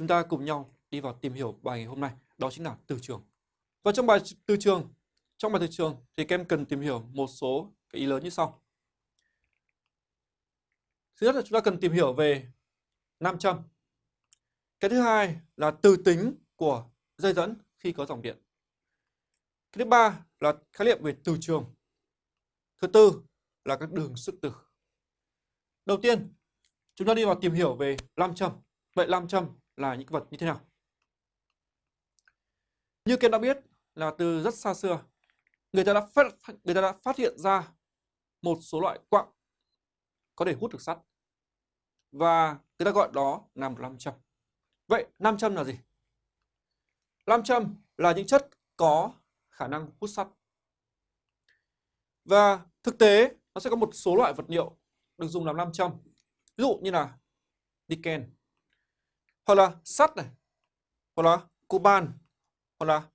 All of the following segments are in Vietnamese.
chúng ta cùng nhau đi vào tìm hiểu bài ngày hôm nay, đó chính là từ trường. Và trong bài từ trường, trong bài từ trường thì các em cần tìm hiểu một số cái ý lớn như sau. Thứ nhất là chúng ta cần tìm hiểu về nam châm. Cái thứ hai là từ tính của dây dẫn khi có dòng điện. Cái thứ ba là khái niệm về từ trường. Thứ tư là các đường sức từ. Đầu tiên, chúng ta đi vào tìm hiểu về nam châm. Vậy nam châm là những vật như thế nào? Như các đã biết là từ rất xa xưa, người ta đã phát người ta đã phát hiện ra một số loại quặng có thể hút được sắt. Và người ta gọi đó là một nam châm. Vậy nam châm là gì? Nam châm là những chất có khả năng hút sắt. Và thực tế nó sẽ có một số loại vật liệu được dùng làm nam châm. Ví dụ như là niken, hoặc là sắt này, hoặc là coban, hoặc là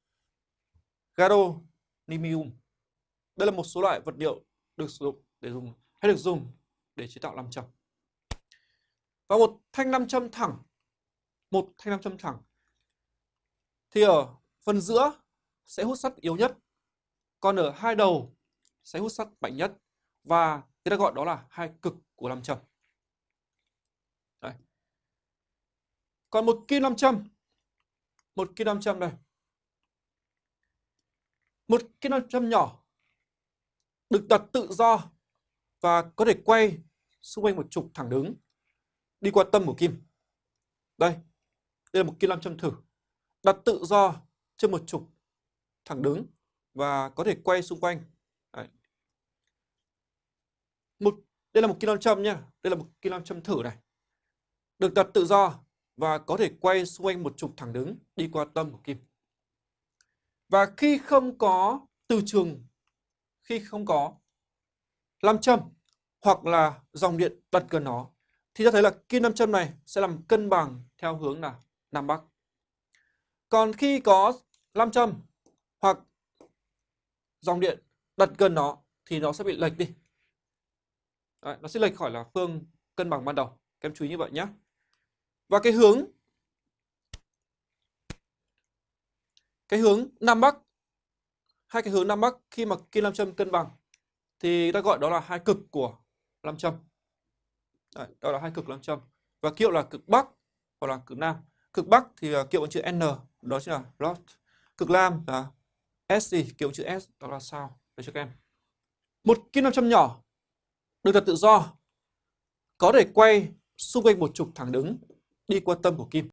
gadolinium. Đây là một số loại vật liệu được sử dụng để dùng hay được dùng để chế tạo nam châm. Và một thanh nam châm thẳng, một thanh nam châm thẳng thì ở phần giữa sẽ hút sắt yếu nhất, còn ở hai đầu sẽ hút sắt mạnh nhất và người ta gọi đó là hai cực của nam châm. Đây. Còn một kim nam châm, một kim nam châm đây. Một kim nam châm nhỏ được đặt tự do và có thể quay xung quanh một trục thẳng đứng đi qua tâm của kim. Đây, đây là một kim nam châm thử. Đặt tự do trên một trục thẳng đứng và có thể quay xung quanh. Đấy. Một, đây là một kim nam châm nhé. Đây là một kim nam châm thử này. Được đặt tự do và có thể quay xung quanh một trục thẳng đứng đi qua tâm của kim. Và khi không có từ trường, khi không có nam châm hoặc là dòng điện đặt gần nó thì ta thấy là kim nam châm này sẽ làm cân bằng theo hướng là Nam Bắc. Còn khi có nam châm hoặc dòng điện đặt gần nó thì nó sẽ bị lệch đi. Đấy, nó sẽ lệch khỏi là phương cân bằng ban đầu. Các em chú ý như vậy nhé. Và cái hướng cái hướng Nam Bắc hai cái hướng Nam Bắc khi mà kim nam châm cân bằng thì ta gọi đó là hai cực của nam châm. Đấy, đó là hai cực nam châm. Và kiệu là cực Bắc hoặc là cực Nam. Cực Bắc thì à, kiệu bằng chữ N, đó chính là North. Cực Nam là S gì, Kiệu chữ S, đó là sao Để cho các em. Một kim nam châm nhỏ được đặt tự do có thể quay xung quanh một trục thẳng đứng đi qua tâm của kim.